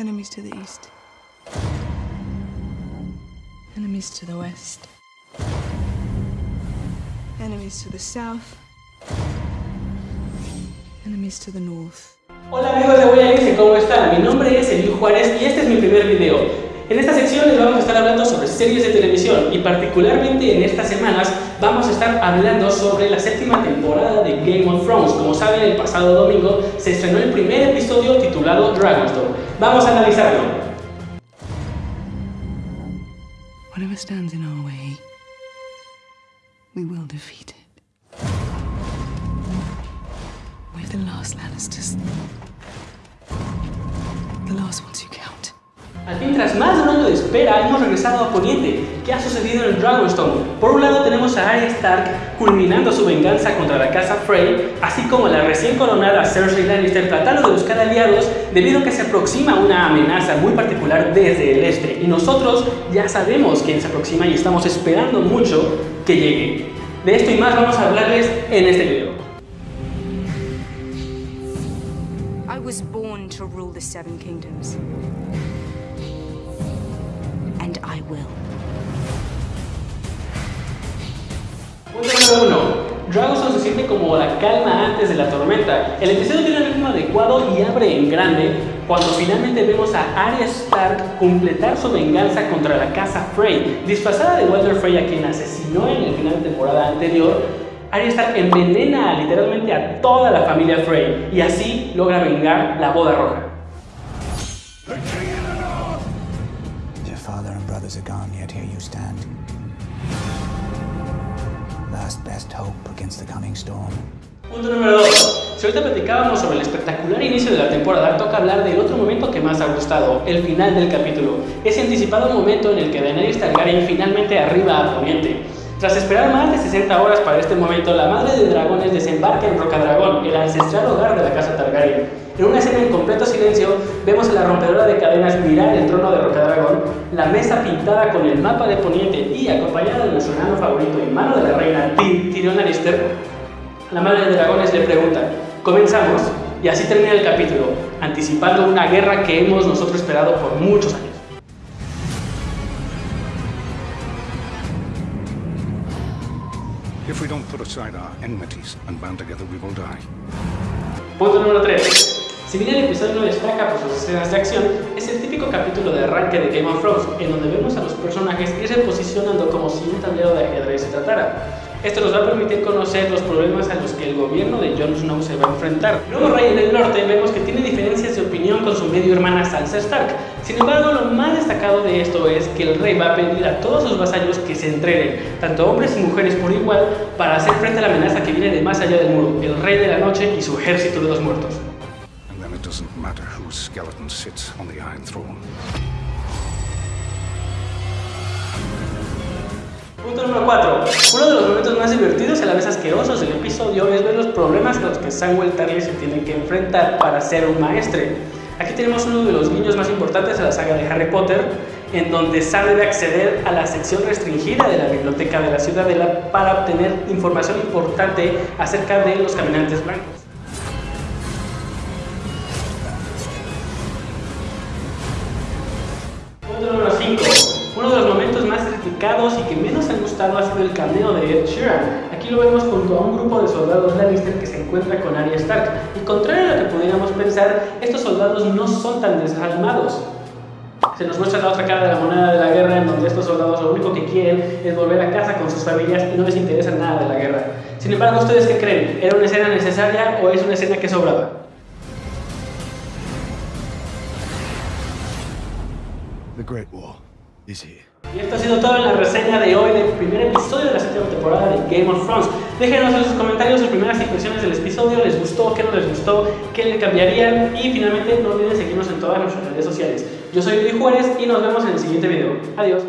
Enemies to the east. Enemies to the west. Enemies to the south. Enemies to the north. Hola amigos de Voy ¿cómo están? Mi nombre es Eliu Juárez y este es mi primer video. En esta sección les vamos a estar hablando sobre series de televisión y particularmente en estas semanas vamos a estar hablando sobre la séptima temporada de Game of Thrones. Como saben, el pasado domingo se estrenó el primer episodio titulado Dragonstone. Vamos a analizarlo. Whatever stands in our way, we will defeat it. We're the last Lannisters. The last ones you count. Al fin, tras más de un año de espera, hemos regresado a Poniente. ¿Qué ha sucedido en Dragonstone? Por un lado tenemos a Arya Stark culminando su venganza contra la casa Frey, así como la recién coronada Cersei Lannister tratando de buscar aliados debido a que se aproxima una amenaza muy particular desde el este. Y nosotros ya sabemos quién se aproxima y estamos esperando mucho que llegue. De esto y más vamos a hablarles en este video. I was born to rule the Seven Kingdoms. Siente como la calma antes de la tormenta. El episodio tiene un ritmo adecuado y abre en grande cuando finalmente vemos a Arya Stark completar su venganza contra la casa Frey. Disfrazada de Walter Frey a quien asesinó en el final de temporada anterior, Arya Stark envenena literalmente a toda la familia Frey y así logra vengar la boda roja. Your father and brothers are gone, yet here you stand. Last best hope against the coming storm. Punto número 2. Si ahorita platicábamos sobre el espectacular inicio de la temporada, toca hablar del otro momento que más ha gustado, el final del capítulo. Ese anticipado momento en el que Daenerys Targaryen finalmente arriba a Poniente. Tras esperar más de 60 horas para este momento, la madre de dragones desembarca en Rocadragón, el ancestral hogar de la casa Targaryen. En una escena en completo silencio, vemos a la rompedora de cadenas mirar el trono de Rocadragón, la mesa pintada con el mapa de Poniente y acompañada de Tyrion Lannister, la madre de dragones le pregunta, comenzamos, y así termina el capítulo, anticipando una guerra que hemos nosotros esperado por muchos años. If we don't put aside our enmities and band together, we will die. Punto número 3. Si bien el episodio no destaca por sus escenas de acción, es el típico capítulo de arranque de Game of Thrones, en donde vemos a los personajes irse posicionando como si un tablero de ajedrez se tratara. Esto nos va a permitir conocer los problemas a los que el gobierno de Jon Snow se va a enfrentar. Luego Rey del Norte vemos que tiene diferencias de opinión con su medio hermana Sansa Stark. Sin embargo, lo más destacado de esto es que el rey va a pedir a todos sus vasallos que se entrenen, tanto hombres y mujeres por igual, para hacer frente a la amenaza que viene de más allá del muro, el rey de la noche y su ejército de los muertos. Punto número 4. Uno de los momentos más divertidos y a la vez asquerosos del episodio es ver los problemas a los que Samuel Tarly se tiene que enfrentar para ser un maestre. Aquí tenemos uno de los niños más importantes de la saga de Harry Potter, en donde Sam debe acceder a la sección restringida de la biblioteca de la Ciudadela para obtener información importante acerca de los caminantes blancos. Criticados y que menos han gustado ha sido el cameo de Ed Sheeran. Aquí lo vemos junto a un grupo de soldados Lannister que se encuentra con Arya Stark. Y contrario a lo que pudiéramos pensar, estos soldados no son tan desalmados. Se nos muestra la otra cara de la moneda de la guerra en donde estos soldados lo único que quieren es volver a casa con sus familias y no les interesa nada de la guerra. Sin embargo, ¿ustedes qué creen? ¿Era una escena necesaria o es una escena que sobraba? The Great War Y esto ha sido todo en la reseña de hoy del primer episodio de la séptima temporada de Game of Thrones. Déjenos en sus comentarios sus primeras impresiones del episodio, les gustó, qué no les gustó, qué le cambiarían y finalmente no olviden seguirnos en todas nuestras redes sociales. Yo soy Luis Juárez y nos vemos en el siguiente video. Adiós.